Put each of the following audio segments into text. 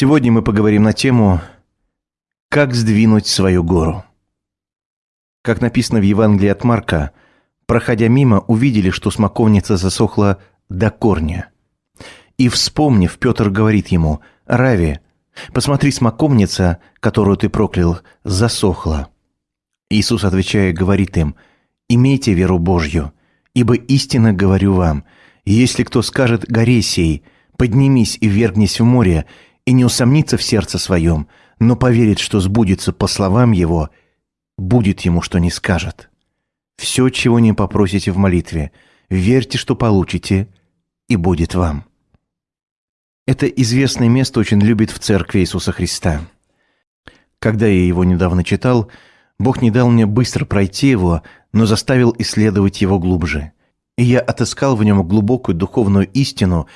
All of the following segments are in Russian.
Сегодня мы поговорим на тему «Как сдвинуть свою гору». Как написано в Евангелии от Марка, проходя мимо, увидели, что смоковница засохла до корня. И, вспомнив, Петр говорит ему, «Рави, посмотри, смоковница, которую ты проклял, засохла». Иисус, отвечая, говорит им, «Имейте веру Божью, ибо истинно говорю вам, если кто скажет горе сей, поднимись и вергнись в море, и не усомнится в сердце своем, но поверит, что сбудется по словам его, будет ему, что не скажет. Все, чего не попросите в молитве, верьте, что получите, и будет вам». Это известное место очень любит в церкви Иисуса Христа. Когда я его недавно читал, Бог не дал мне быстро пройти его, но заставил исследовать его глубже. И я отыскал в нем глубокую духовную истину,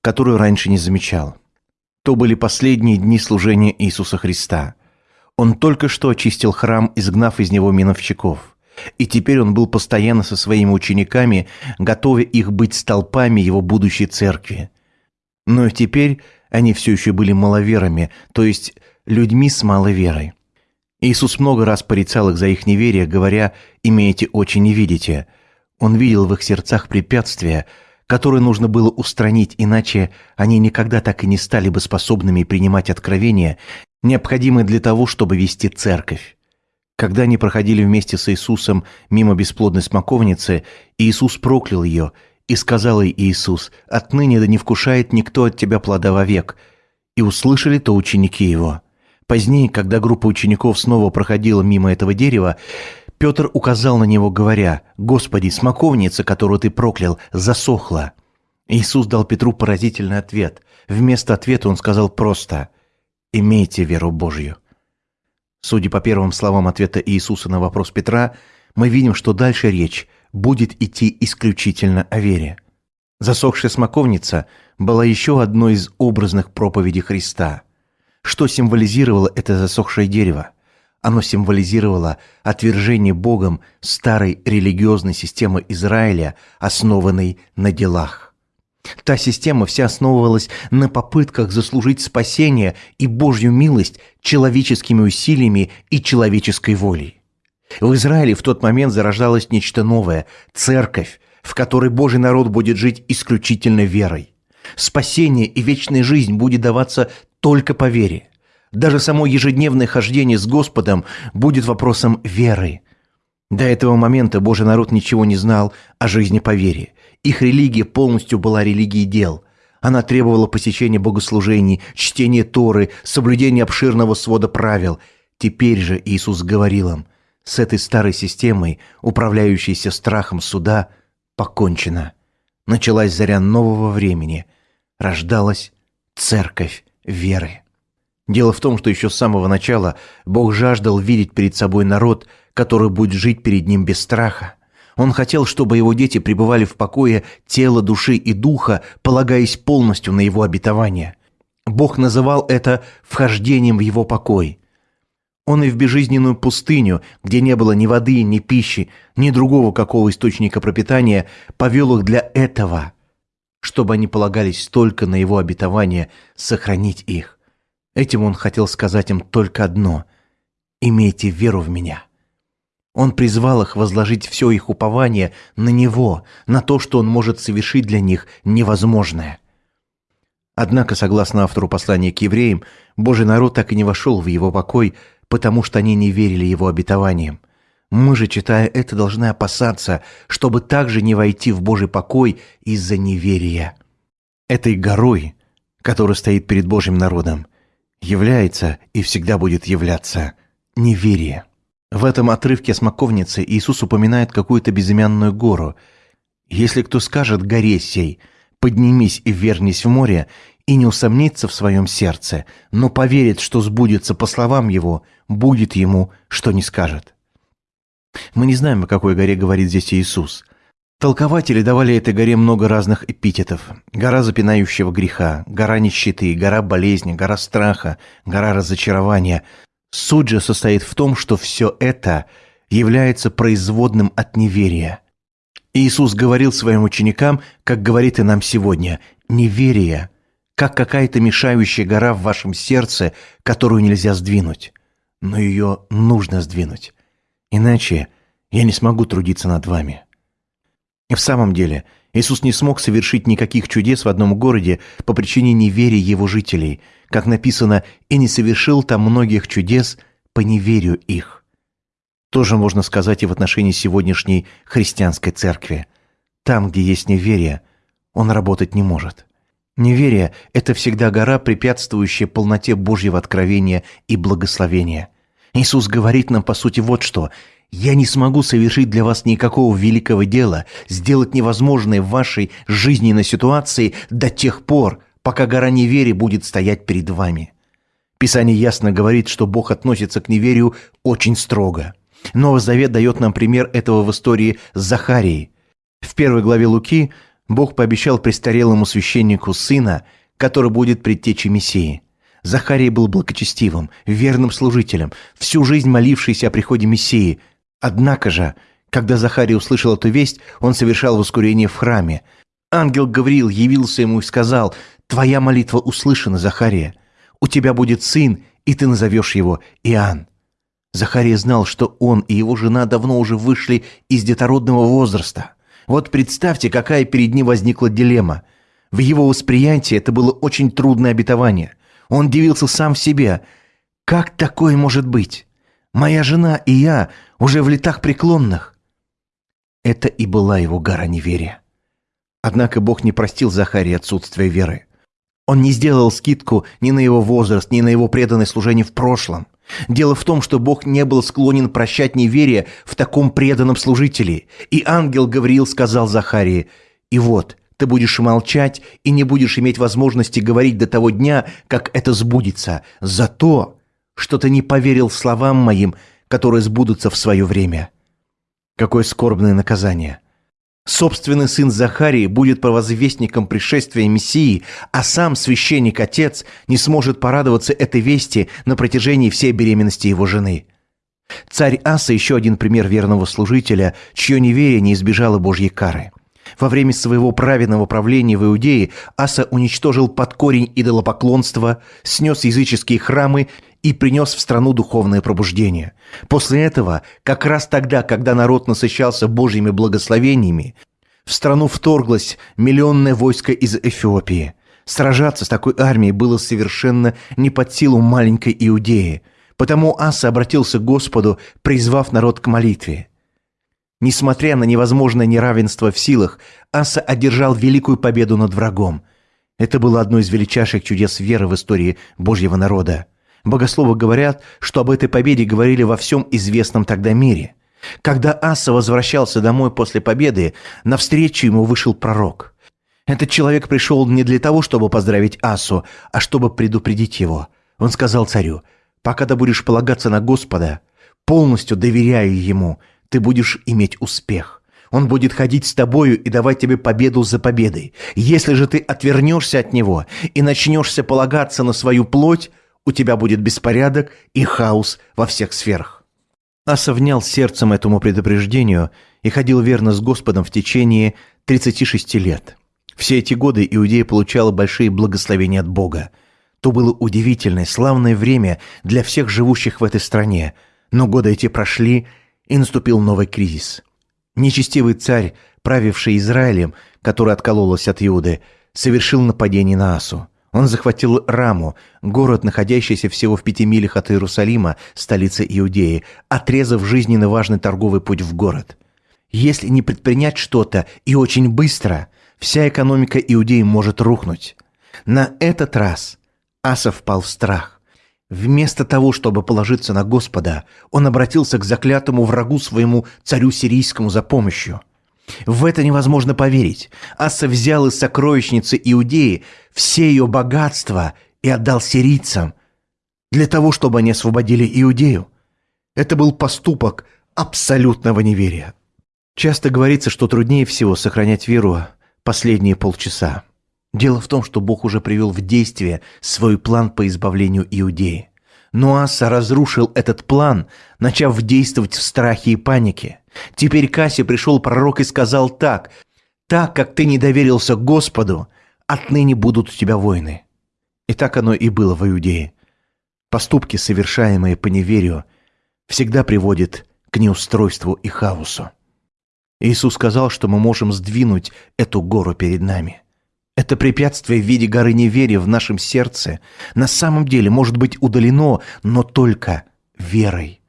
которую раньше не замечал. То были последние дни служения Иисуса Христа. Он только что очистил храм, изгнав из него миновщиков. И теперь он был постоянно со своими учениками, готовя их быть столпами его будущей церкви. Но теперь они все еще были маловерами, то есть людьми с малой верой. Иисус много раз порицал их за их неверие, говоря «имеете очи, не видите». Он видел в их сердцах препятствия, которые нужно было устранить, иначе они никогда так и не стали бы способными принимать откровения, необходимые для того, чтобы вести церковь. Когда они проходили вместе с Иисусом мимо бесплодной смоковницы, Иисус проклял ее, и сказал ей Иисус, «Отныне да не вкушает никто от тебя плода вовек». И услышали то ученики его – Позднее, когда группа учеников снова проходила мимо этого дерева, Петр указал на него, говоря, «Господи, смоковница, которую ты проклял, засохла». Иисус дал Петру поразительный ответ. Вместо ответа он сказал просто «Имейте веру Божью». Судя по первым словам ответа Иисуса на вопрос Петра, мы видим, что дальше речь будет идти исключительно о вере. Засохшая смоковница была еще одной из образных проповедей Христа – что символизировало это засохшее дерево? Оно символизировало отвержение Богом старой религиозной системы Израиля, основанной на делах. Та система вся основывалась на попытках заслужить спасение и Божью милость человеческими усилиями и человеческой волей. В Израиле в тот момент зарождалось нечто новое – церковь, в которой Божий народ будет жить исключительно верой. Спасение и вечная жизнь будет даваться только по вере. Даже само ежедневное хождение с Господом будет вопросом веры. До этого момента Божий народ ничего не знал о жизни по вере. Их религия полностью была религией дел. Она требовала посещения богослужений, чтения Торы, соблюдения обширного свода правил. Теперь же Иисус говорил им, с этой старой системой, управляющейся страхом суда, покончено. Началась заря нового времени. Рождалась церковь веры. Дело в том, что еще с самого начала Бог жаждал видеть перед собой народ, который будет жить перед Ним без страха. Он хотел, чтобы его дети пребывали в покое тела, души и духа, полагаясь полностью на его обетование. Бог называл это вхождением в его покой. Он и в безжизненную пустыню, где не было ни воды, ни пищи, ни другого какого источника пропитания, повел их для этого – чтобы они полагались только на его обетование сохранить их. Этим он хотел сказать им только одно – «Имейте веру в меня». Он призвал их возложить все их упование на Него, на то, что Он может совершить для них невозможное. Однако, согласно автору послания к евреям, Божий народ так и не вошел в его покой, потому что они не верили его обетованиям. Мы же, читая это, должны опасаться, чтобы также не войти в Божий покой из-за неверия. Этой горой, которая стоит перед Божьим народом, является и всегда будет являться неверие. В этом отрывке смоковницы Иисус упоминает какую-то безымянную гору. «Если кто скажет горе сей, поднимись и вернись в море, и не усомнится в своем сердце, но поверит, что сбудется по словам его, будет ему, что не скажет». Мы не знаем, о какой горе говорит здесь Иисус. Толкователи давали этой горе много разных эпитетов. Гора запинающего греха, гора нищеты, гора болезни, гора страха, гора разочарования. Суть же состоит в том, что все это является производным от неверия. Иисус говорил своим ученикам, как говорит и нам сегодня, неверие, как какая-то мешающая гора в вашем сердце, которую нельзя сдвинуть. Но ее нужно сдвинуть. Иначе я не смогу трудиться над вами. В самом деле, Иисус не смог совершить никаких чудес в одном городе по причине неверия его жителей, как написано, и не совершил там многих чудес по неверию их. Тоже можно сказать и в отношении сегодняшней христианской церкви. Там, где есть неверие, он работать не может. Неверие – это всегда гора, препятствующая полноте Божьего откровения и благословения. Иисус говорит нам, по сути, вот что – я не смогу совершить для вас никакого великого дела, сделать невозможное в вашей жизненной ситуации до тех пор, пока гора неверия будет стоять перед вами. Писание ясно говорит, что Бог относится к неверию очень строго. Новый Завет дает нам пример этого в истории с Захарией. В первой главе Луки Бог пообещал престарелому священнику сына, который будет предтечей Мессии. Захарий был благочестивым, верным служителем, всю жизнь молившийся о приходе Мессии – Однако же, когда Захарий услышал эту весть, он совершал воскурение в храме. Ангел Гавриил явился ему и сказал, «Твоя молитва услышана, Захария. У тебя будет сын, и ты назовешь его Иоанн». Захария знал, что он и его жена давно уже вышли из детородного возраста. Вот представьте, какая перед ним возникла дилемма. В его восприятии это было очень трудное обетование. Он дивился сам в себе. Как такое может быть? Моя жена и я уже в летах преклонных. Это и была его гора неверия. Однако Бог не простил Захарии отсутствие веры. Он не сделал скидку ни на его возраст, ни на его преданное служение в прошлом. Дело в том, что Бог не был склонен прощать неверие в таком преданном служителе. И ангел Гавриил сказал Захарии, «И вот, ты будешь молчать и не будешь иметь возможности говорить до того дня, как это сбудется. Зато что ты не поверил словам моим, которые сбудутся в свое время. Какое скорбное наказание. Собственный сын Захарии будет провозвестником пришествия Мессии, а сам священник-отец не сможет порадоваться этой вести на протяжении всей беременности его жены. Царь Аса – еще один пример верного служителя, чье неверие не избежало Божьей кары. Во время своего праведного правления в Иудее Аса уничтожил под корень идолопоклонства, снес языческие храмы и принес в страну духовное пробуждение. После этого, как раз тогда, когда народ насыщался Божьими благословениями, в страну вторглось миллионное войско из Эфиопии. Сражаться с такой армией было совершенно не под силу маленькой Иудеи, потому Аса обратился к Господу, призвав народ к молитве. Несмотря на невозможное неравенство в силах, Аса одержал великую победу над врагом. Это было одно из величайших чудес веры в истории Божьего народа. Богословы говорят, что об этой победе говорили во всем известном тогда мире. Когда Аса возвращался домой после победы, навстречу ему вышел пророк. Этот человек пришел не для того, чтобы поздравить Асу, а чтобы предупредить его. Он сказал царю, «Пока ты будешь полагаться на Господа, полностью доверяя ему, ты будешь иметь успех. Он будет ходить с тобою и давать тебе победу за победой. Если же ты отвернешься от него и начнешься полагаться на свою плоть, у тебя будет беспорядок и хаос во всех сферах. Аса внял сердцем этому предупреждению и ходил верно с Господом в течение 36 лет. Все эти годы Иудея получала большие благословения от Бога. То было удивительное, славное время для всех живущих в этой стране, но годы эти прошли, и наступил новый кризис. Нечестивый царь, правивший Израилем, который откололся от Иуды, совершил нападение на Асу. Он захватил Раму, город, находящийся всего в пяти милях от Иерусалима, столицы Иудеи, отрезав жизненно важный торговый путь в город. Если не предпринять что-то и очень быстро, вся экономика Иудеи может рухнуть. На этот раз Аса впал в страх. Вместо того, чтобы положиться на Господа, он обратился к заклятому врагу своему царю сирийскому за помощью – в это невозможно поверить. Аса взял из сокровищницы Иудеи все ее богатства и отдал сирийцам для того, чтобы они освободили Иудею. Это был поступок абсолютного неверия. Часто говорится, что труднее всего сохранять веру последние полчаса. Дело в том, что Бог уже привел в действие свой план по избавлению Иудеи. Но Аса разрушил этот план, начав действовать в страхе и панике. Теперь к Асе пришел пророк и сказал так, «Так как ты не доверился Господу, отныне будут у тебя войны». И так оно и было в Иудее. Поступки, совершаемые по неверию, всегда приводят к неустройству и хаосу. Иисус сказал, что мы можем сдвинуть эту гору перед нами. Это препятствие в виде горы неверия в нашем сердце на самом деле может быть удалено, но только верой.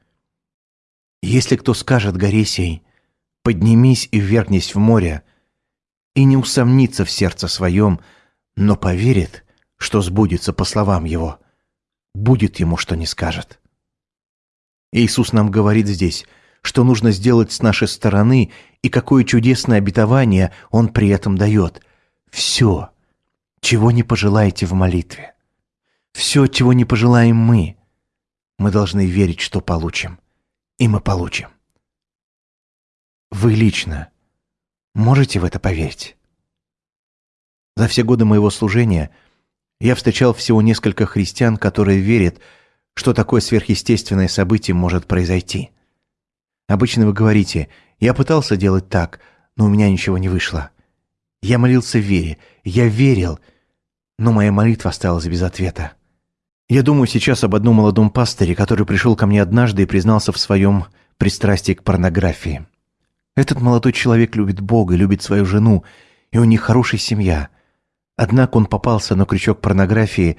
Если кто скажет горе сей, поднимись и ввергнись в море, и не усомнится в сердце своем, но поверит, что сбудется по словам его, будет ему, что не скажет. Иисус нам говорит здесь, что нужно сделать с нашей стороны и какое чудесное обетование Он при этом дает. Все, чего не пожелаете в молитве. Все, чего не пожелаем мы. Мы должны верить, что получим. И мы получим. Вы лично можете в это поверить? За все годы моего служения я встречал всего несколько христиан, которые верят, что такое сверхъестественное событие может произойти. Обычно вы говорите, я пытался делать так, но у меня ничего не вышло. Я молился в вере, я верил, но моя молитва осталась без ответа. Я думаю сейчас об одном молодом пастыре, который пришел ко мне однажды и признался в своем пристрастии к порнографии. Этот молодой человек любит Бога, любит свою жену, и у них хорошая семья. Однако он попался на крючок порнографии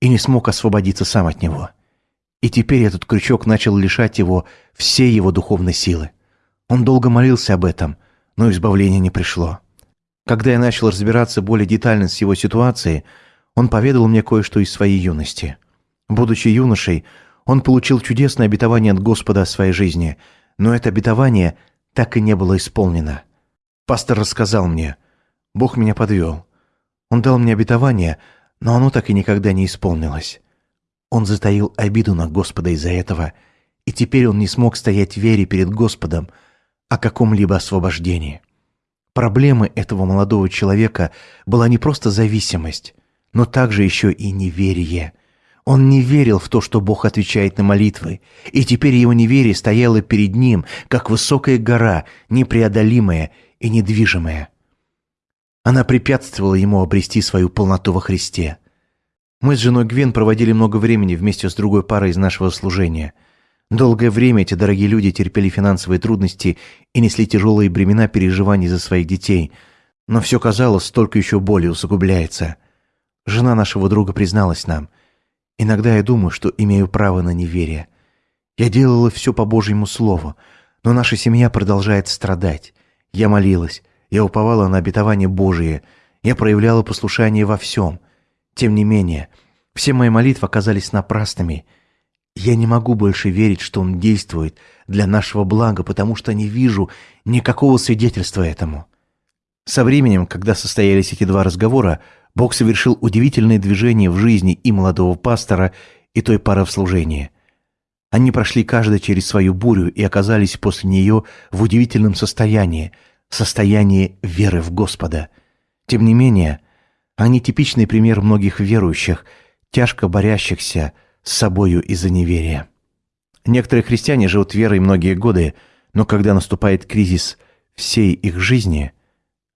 и не смог освободиться сам от него. И теперь этот крючок начал лишать его всей его духовной силы. Он долго молился об этом, но избавления не пришло. Когда я начал разбираться более детально с его ситуацией, он поведал мне кое-что из своей юности. Будучи юношей, он получил чудесное обетование от Господа о своей жизни, но это обетование так и не было исполнено. Пастор рассказал мне, Бог меня подвел. Он дал мне обетование, но оно так и никогда не исполнилось. Он затаил обиду на Господа из-за этого, и теперь он не смог стоять в вере перед Господом о каком-либо освобождении. Проблемой этого молодого человека была не просто зависимость, но также еще и неверие. Он не верил в то, что Бог отвечает на молитвы, и теперь его неверие стояло перед ним, как высокая гора, непреодолимая и недвижимая. Она препятствовала ему обрести свою полноту во Христе. Мы с женой Гвен проводили много времени вместе с другой парой из нашего служения. Долгое время эти дорогие люди терпели финансовые трудности и несли тяжелые бремена переживаний за своих детей. Но все казалось, столько еще боли усугубляется. Жена нашего друга призналась нам. «Иногда я думаю, что имею право на неверие. Я делала все по Божьему слову, но наша семья продолжает страдать. Я молилась, я уповала на обетование Божие, я проявляла послушание во всем — тем не менее, все мои молитвы оказались напрасными. Я не могу больше верить, что Он действует для нашего блага, потому что не вижу никакого свидетельства этому. Со временем, когда состоялись эти два разговора, Бог совершил удивительное движение в жизни и молодого пастора, и той пары в служении. Они прошли каждый через свою бурю и оказались после нее в удивительном состоянии, состоянии веры в Господа. Тем не менее, они типичный пример многих верующих, тяжко борящихся с собою из-за неверия. Некоторые христиане живут верой многие годы, но когда наступает кризис всей их жизни,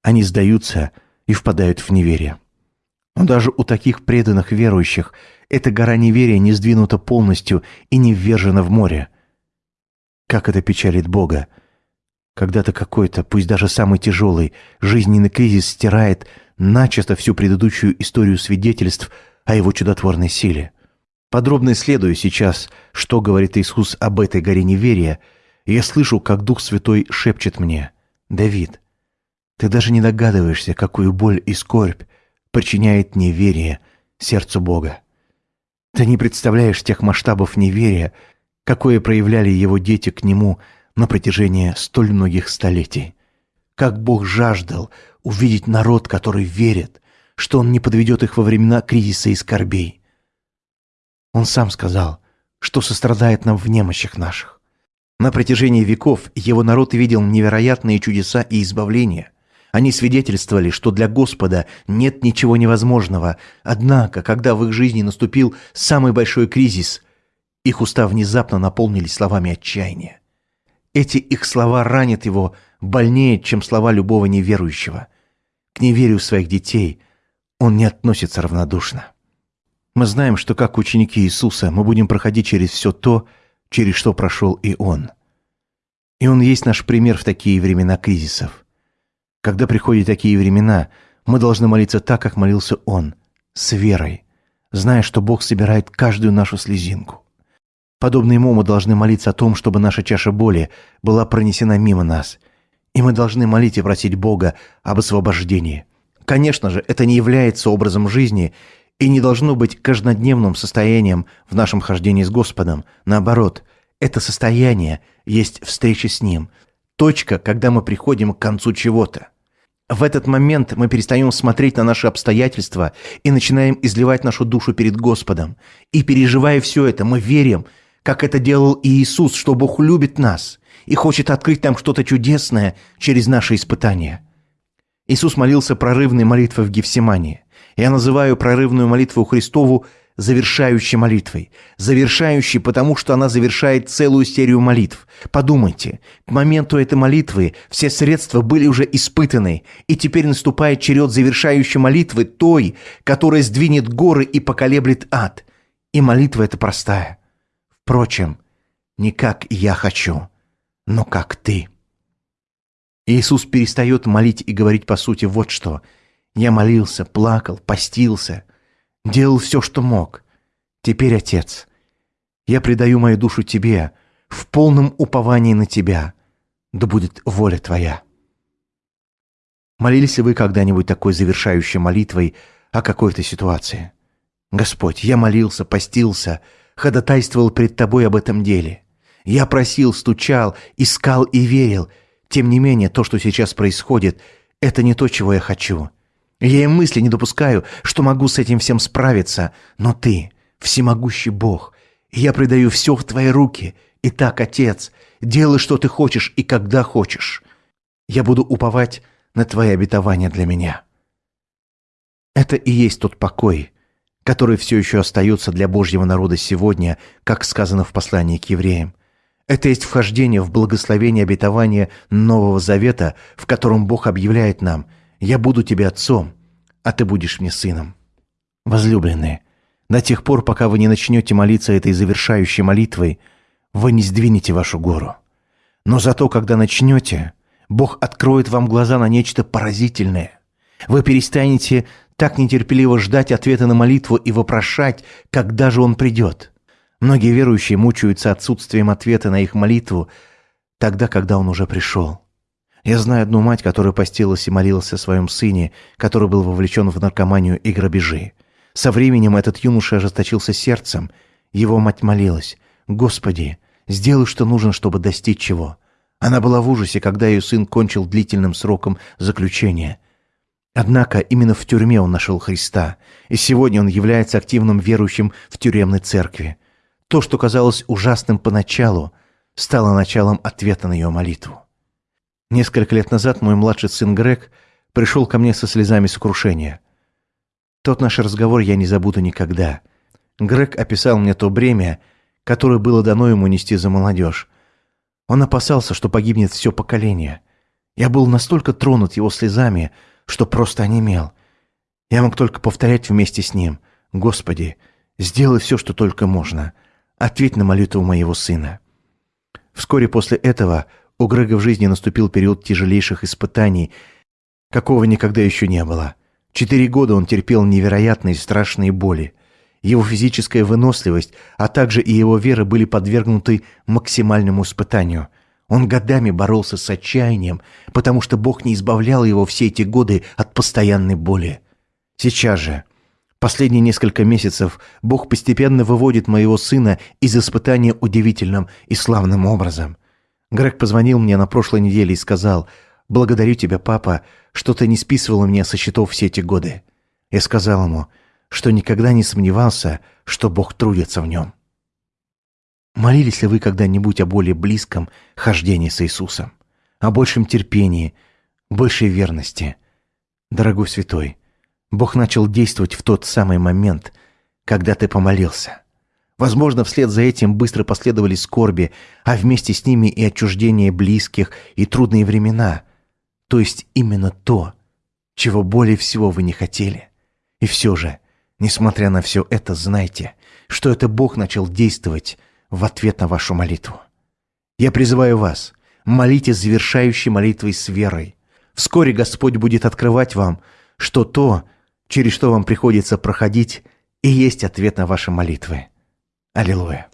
они сдаются и впадают в неверие. Но даже у таких преданных верующих эта гора неверия не сдвинута полностью и не ввержена в море. Как это печалит Бога, когда-то какой-то, пусть даже самый тяжелый, жизненный кризис стирает начисто всю предыдущую историю свидетельств о его чудотворной силе. Подробно исследую сейчас, что говорит Иисус об этой горе неверия, я слышу, как Дух Святой шепчет мне, «Давид, ты даже не догадываешься, какую боль и скорбь причиняет неверие сердцу Бога. Ты не представляешь тех масштабов неверия, какое проявляли его дети к Нему – на протяжении столь многих столетий. Как Бог жаждал увидеть народ, который верит, что Он не подведет их во времена кризиса и скорбей. Он сам сказал, что сострадает нам в немощах наших. На протяжении веков его народ видел невероятные чудеса и избавления. Они свидетельствовали, что для Господа нет ничего невозможного. Однако, когда в их жизни наступил самый большой кризис, их уста внезапно наполнились словами отчаяния. Эти их слова ранят его больнее, чем слова любого неверующего. К неверию своих детей он не относится равнодушно. Мы знаем, что как ученики Иисуса мы будем проходить через все то, через что прошел и Он. И Он есть наш пример в такие времена кризисов. Когда приходят такие времена, мы должны молиться так, как молился Он, с верой, зная, что Бог собирает каждую нашу слезинку. Подобно Ему мы должны молиться о том, чтобы наша чаша боли была пронесена мимо нас. И мы должны молить и просить Бога об освобождении. Конечно же, это не является образом жизни и не должно быть каждодневным состоянием в нашем хождении с Господом. Наоборот, это состояние есть встреча с Ним. Точка, когда мы приходим к концу чего-то. В этот момент мы перестаем смотреть на наши обстоятельства и начинаем изливать нашу душу перед Господом. И переживая все это, мы верим, как это делал и Иисус, что Бог любит нас и хочет открыть нам что-то чудесное через наши испытания. Иисус молился прорывной молитвой в Гефсимании. Я называю прорывную молитву Христову завершающей молитвой. Завершающей, потому что она завершает целую серию молитв. Подумайте, к моменту этой молитвы все средства были уже испытаны, и теперь наступает черед завершающей молитвы, той, которая сдвинет горы и поколеблет ад. И молитва эта простая. Впрочем, не как я хочу, но как ты. Иисус перестает молить и говорить по сути вот что – я молился, плакал, постился, делал все, что мог. Теперь, Отец, я предаю мою душу Тебе в полном уповании на Тебя. Да будет воля Твоя. Молились ли вы когда-нибудь такой завершающей молитвой о какой-то ситуации? Господь, я молился, постился, ходатайствовал пред Тобой об этом деле. Я просил, стучал, искал и верил. Тем не менее, то, что сейчас происходит, это не то, чего я хочу. Я и мысли не допускаю, что могу с этим всем справиться, но ты, всемогущий Бог, и я предаю все в твои руки. Итак, Отец, делай, что ты хочешь и когда хочешь. Я буду уповать на твои обетования для меня. Это и есть тот покой, который все еще остается для Божьего народа сегодня, как сказано в послании к евреям. Это есть вхождение в благословение обетования Нового Завета, в котором Бог объявляет нам – я буду тебе отцом, а ты будешь мне сыном. Возлюбленные, до тех пор, пока вы не начнете молиться этой завершающей молитвой, вы не сдвинете вашу гору. Но зато, когда начнете, Бог откроет вам глаза на нечто поразительное. Вы перестанете так нетерпеливо ждать ответа на молитву и вопрошать, когда же он придет. Многие верующие мучаются отсутствием ответа на их молитву тогда, когда он уже пришел. Я знаю одну мать, которая постилась и молилась о своем сыне, который был вовлечен в наркоманию и грабежи. Со временем этот юноша ожесточился сердцем. Его мать молилась. «Господи, сделай, что нужно, чтобы достичь чего». Она была в ужасе, когда ее сын кончил длительным сроком заключения. Однако именно в тюрьме он нашел Христа, и сегодня он является активным верующим в тюремной церкви. То, что казалось ужасным поначалу, стало началом ответа на ее молитву. Несколько лет назад мой младший сын Грег пришел ко мне со слезами сокрушения. Тот наш разговор я не забуду никогда. Грег описал мне то бремя, которое было дано ему нести за молодежь. Он опасался, что погибнет все поколение. Я был настолько тронут его слезами, что просто онемел. Я мог только повторять вместе с ним. «Господи, сделай все, что только можно. Ответь на молитву моего сына». Вскоре после этого у Грега в жизни наступил период тяжелейших испытаний, какого никогда еще не было. Четыре года он терпел невероятные страшные боли. Его физическая выносливость, а также и его вера были подвергнуты максимальному испытанию. Он годами боролся с отчаянием, потому что Бог не избавлял его все эти годы от постоянной боли. Сейчас же, последние несколько месяцев, Бог постепенно выводит моего сына из испытания удивительным и славным образом – Грег позвонил мне на прошлой неделе и сказал, «Благодарю тебя, папа, что ты не списывал меня со счетов все эти годы». Я сказал ему, что никогда не сомневался, что Бог трудится в нем. Молились ли вы когда-нибудь о более близком хождении с Иисусом? О большем терпении, большей верности? Дорогой святой, Бог начал действовать в тот самый момент, когда ты помолился – Возможно, вслед за этим быстро последовали скорби, а вместе с ними и отчуждение близких, и трудные времена. То есть именно то, чего более всего вы не хотели. И все же Несмотря на все это, знайте, что это Бог начал действовать в ответ на вашу молитву. Я призываю вас, молитесь завершающей молитвой с верой. Вскоре Господь будет открывать вам, что то, через что вам приходится проходить, и есть ответ на ваши молитвы. Аллилуйя.